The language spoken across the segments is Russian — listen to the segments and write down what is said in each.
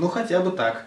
Ну, хотя бы так.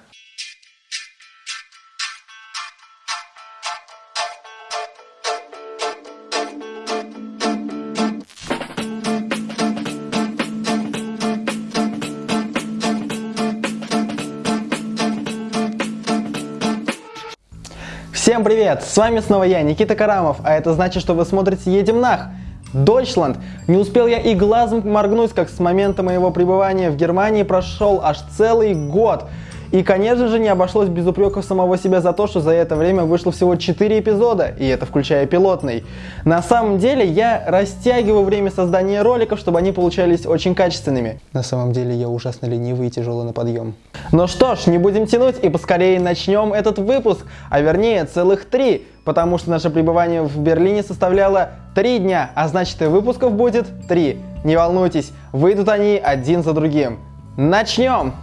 Всем привет! С вами снова я, Никита Карамов, а это значит, что вы смотрите «Едем нах!» Дойчланд. Не успел я и глазом моргнуть, как с момента моего пребывания в Германии прошел аж целый год. И, конечно же, не обошлось без упреков самого себя за то, что за это время вышло всего 4 эпизода, и это включая пилотный. На самом деле, я растягиваю время создания роликов, чтобы они получались очень качественными. На самом деле, я ужасно ленивый и тяжелый на подъем. Ну что ж, не будем тянуть и поскорее начнем этот выпуск, а вернее целых три, потому что наше пребывание в Берлине составляло три дня, а значит и выпусков будет три. Не волнуйтесь, выйдут они один за другим. Начнем!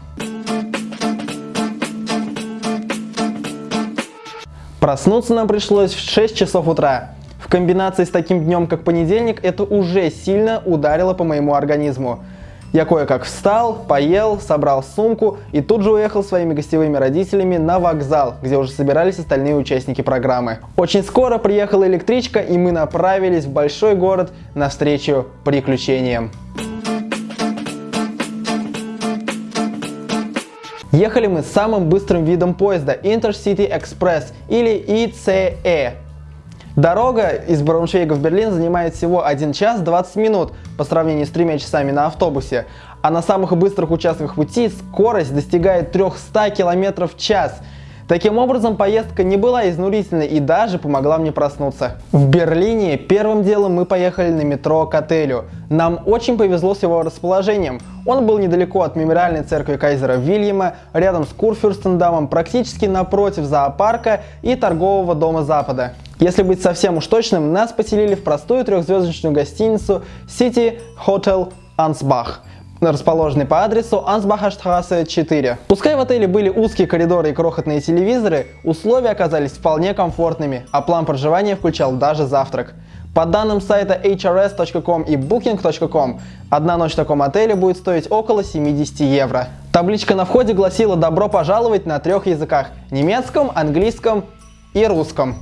Проснуться нам пришлось в 6 часов утра. В комбинации с таким днем, как понедельник, это уже сильно ударило по моему организму. Я кое-как встал, поел, собрал сумку и тут же уехал своими гостевыми родителями на вокзал, где уже собирались остальные участники программы. Очень скоро приехала электричка и мы направились в большой город навстречу приключениям. Ехали мы самым быстрым видом поезда Intercity Express или ICE. Дорога из Брауншвейга в Берлин занимает всего 1 час 20 минут по сравнению с тремя часами на автобусе, а на самых быстрых участках пути скорость достигает 300 км в час – Таким образом, поездка не была изнурительной и даже помогла мне проснуться. В Берлине первым делом мы поехали на метро к отелю. Нам очень повезло с его расположением. Он был недалеко от мемориальной церкви кайзера Вильяма, рядом с Курфюрстендамом, практически напротив зоопарка и торгового дома Запада. Если быть совсем уж точным, нас поселили в простую трехзвездочную гостиницу City Hotel Ansbach расположенный по адресу Ансбахаштрассе 4. Пускай в отеле были узкие коридоры и крохотные телевизоры, условия оказались вполне комфортными, а план проживания включал даже завтрак. По данным сайта hrs.com и booking.com, одна ночь в таком отеле будет стоить около 70 евро. Табличка на входе гласила «Добро пожаловать» на трех языках – немецком, английском и русском.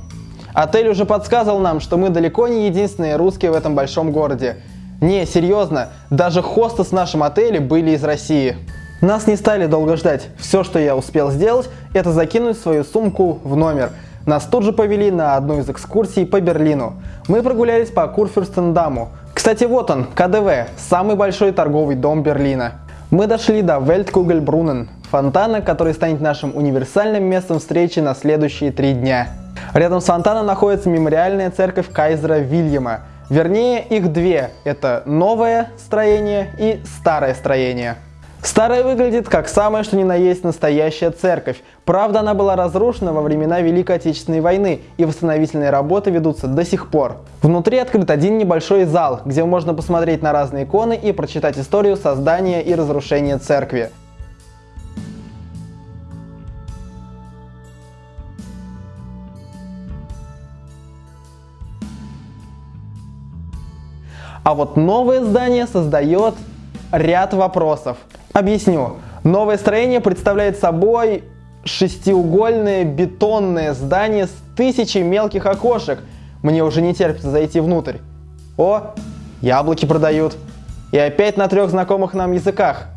Отель уже подсказывал нам, что мы далеко не единственные русские в этом большом городе. Не, серьезно, даже хосты с нашем отеле были из России. Нас не стали долго ждать. Все, что я успел сделать, это закинуть свою сумку в номер. Нас тут же повели на одну из экскурсий по Берлину. Мы прогулялись по Курфюрстендаму. Кстати, вот он, КДВ, самый большой торговый дом Берлина. Мы дошли до Weltkугельбрунен, фонтана, который станет нашим универсальным местом встречи на следующие три дня. Рядом с фонтаном находится мемориальная церковь Кайзера Вильяма – Вернее, их две. Это новое строение и старое строение. Старое выглядит как самое что ни на есть настоящая церковь. Правда, она была разрушена во времена Великой Отечественной войны, и восстановительные работы ведутся до сих пор. Внутри открыт один небольшой зал, где можно посмотреть на разные иконы и прочитать историю создания и разрушения церкви. А вот новое здание создает ряд вопросов. Объясню. Новое строение представляет собой шестиугольное бетонное здание с тысячей мелких окошек. Мне уже не терпится зайти внутрь. О, яблоки продают. И опять на трех знакомых нам языках.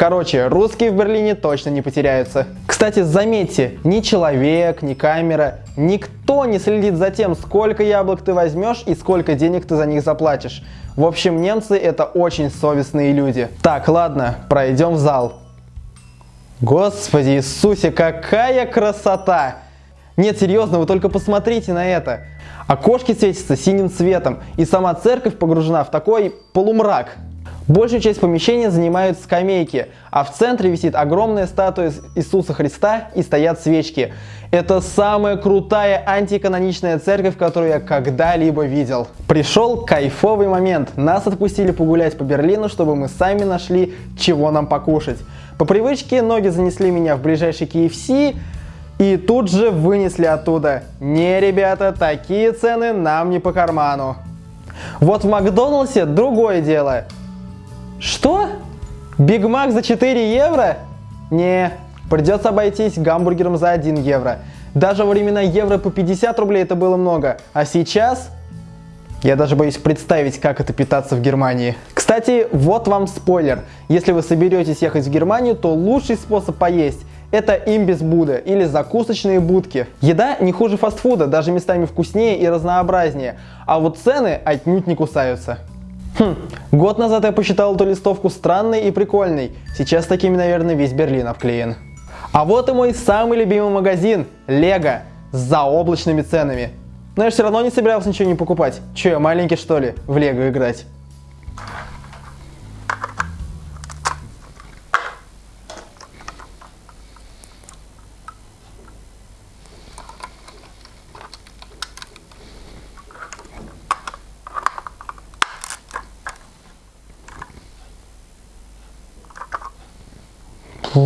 Короче, русские в Берлине точно не потеряются. Кстати, заметьте, ни человек, ни камера, никто не следит за тем, сколько яблок ты возьмешь и сколько денег ты за них заплатишь. В общем, немцы это очень совестные люди. Так, ладно, пройдем в зал. Господи Иисусе, какая красота! Нет, серьезно, вы только посмотрите на это. Окошки светятся синим цветом, и сама церковь погружена в такой полумрак. Большую часть помещения занимают скамейки, а в центре висит огромная статуя Иисуса Христа и стоят свечки. Это самая крутая антиканоничная церковь, которую я когда-либо видел. Пришел кайфовый момент. Нас отпустили погулять по Берлину, чтобы мы сами нашли, чего нам покушать. По привычке ноги занесли меня в ближайший KFC, и тут же вынесли оттуда. Не, ребята, такие цены нам не по карману. Вот в Макдональдсе другое дело. Что? Биг Мак за 4 евро? Не, придется обойтись гамбургером за 1 евро. Даже во времена евро по 50 рублей это было много, а сейчас я даже боюсь представить, как это питаться в Германии. Кстати, вот вам спойлер. Если вы соберетесь ехать в Германию, то лучший способ поесть это имбис Буда или закусочные будки. Еда не хуже фастфуда, даже местами вкуснее и разнообразнее, а вот цены отнюдь не кусаются. Хм, год назад я посчитал эту листовку странной и прикольной, сейчас такими, наверное, весь Берлин обклеен. А вот и мой самый любимый магазин – Лего, с заоблачными ценами. Но я все равно не собирался ничего не покупать. Че, я маленький что ли, в Лего играть? А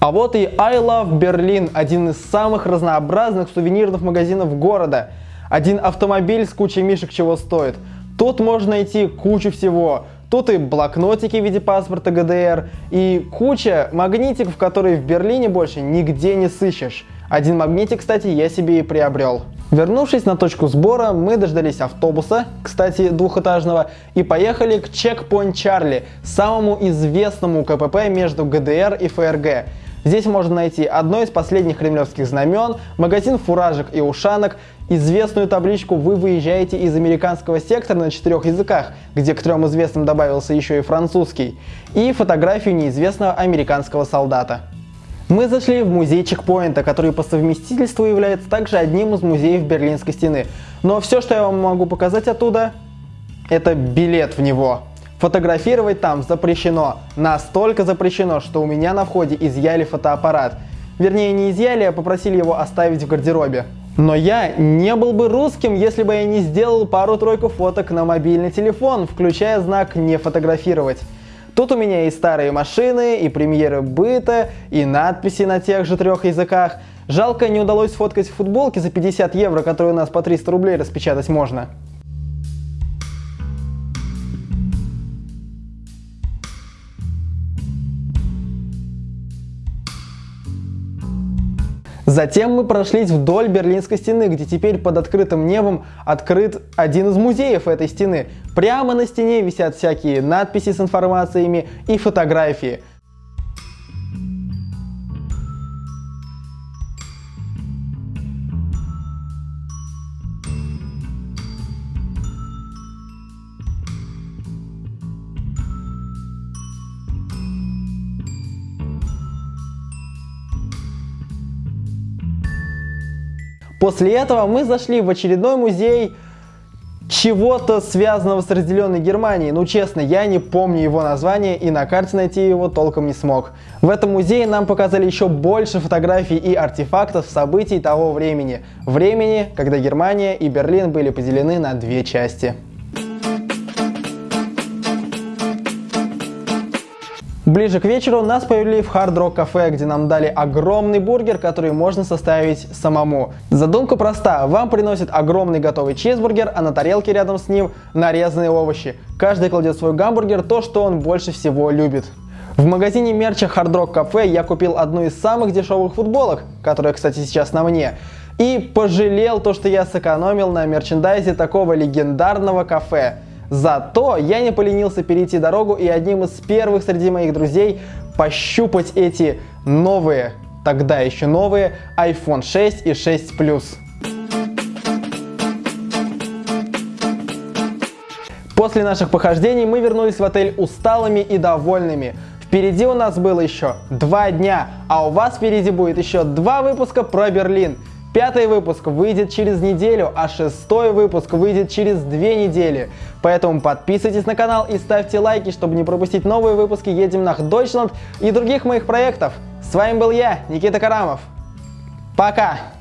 вот и I Love Berlin, один из самых разнообразных сувенирных магазинов города. Один автомобиль с кучей мишек чего стоит. Тут можно найти кучу всего. Тут и блокнотики в виде паспорта ГДР, и куча магнитиков, которые в Берлине больше нигде не сыщешь. Один магнитик, кстати, я себе и приобрел. Вернувшись на точку сбора, мы дождались автобуса, кстати, двухэтажного, и поехали к Checkpoint Charlie, самому известному КПП между ГДР и ФРГ. Здесь можно найти одно из последних кремлевских знамен, магазин фуражек и ушанок, известную табличку «Вы выезжаете из американского сектора» на четырех языках, где к трем известным добавился еще и французский, и фотографию неизвестного американского солдата. Мы зашли в музей чекпоинта, который по совместительству является также одним из музеев Берлинской стены. Но все, что я вам могу показать оттуда, это билет в него. Фотографировать там запрещено. Настолько запрещено, что у меня на входе изъяли фотоаппарат. Вернее, не изъяли, а попросили его оставить в гардеробе. Но я не был бы русским, если бы я не сделал пару-тройку фоток на мобильный телефон, включая знак «Не фотографировать». Тут у меня и старые машины, и премьеры быта, и надписи на тех же трех языках. Жалко, не удалось сфоткать футболки за 50 евро, которые у нас по 300 рублей распечатать можно. Затем мы прошлись вдоль Берлинской стены, где теперь под открытым небом открыт один из музеев этой стены. Прямо на стене висят всякие надписи с информациями и фотографии. После этого мы зашли в очередной музей чего-то связанного с разделенной Германией. Ну честно, я не помню его название и на карте найти его толком не смог. В этом музее нам показали еще больше фотографий и артефактов событий того времени. Времени, когда Германия и Берлин были поделены на две части. Ближе к вечеру нас повели в Rock кафе, где нам дали огромный бургер, который можно составить самому. Задумка проста. Вам приносят огромный готовый чизбургер, а на тарелке рядом с ним нарезанные овощи. Каждый кладет свой гамбургер то, что он больше всего любит. В магазине мерча Hard Rock Cafe я купил одну из самых дешевых футболок, которая, кстати, сейчас на мне, и пожалел то, что я сэкономил на мерчендайзе такого легендарного кафе. Зато я не поленился перейти дорогу и одним из первых среди моих друзей пощупать эти новые, тогда еще новые, iPhone 6 и 6 Plus. После наших похождений мы вернулись в отель усталыми и довольными. Впереди у нас было еще два дня, а у вас впереди будет еще два выпуска про Берлин. Пятый выпуск выйдет через неделю, а шестой выпуск выйдет через две недели. Поэтому подписывайтесь на канал и ставьте лайки, чтобы не пропустить новые выпуски «Едем на Deutschland и других моих проектов. С вами был я, Никита Карамов. Пока!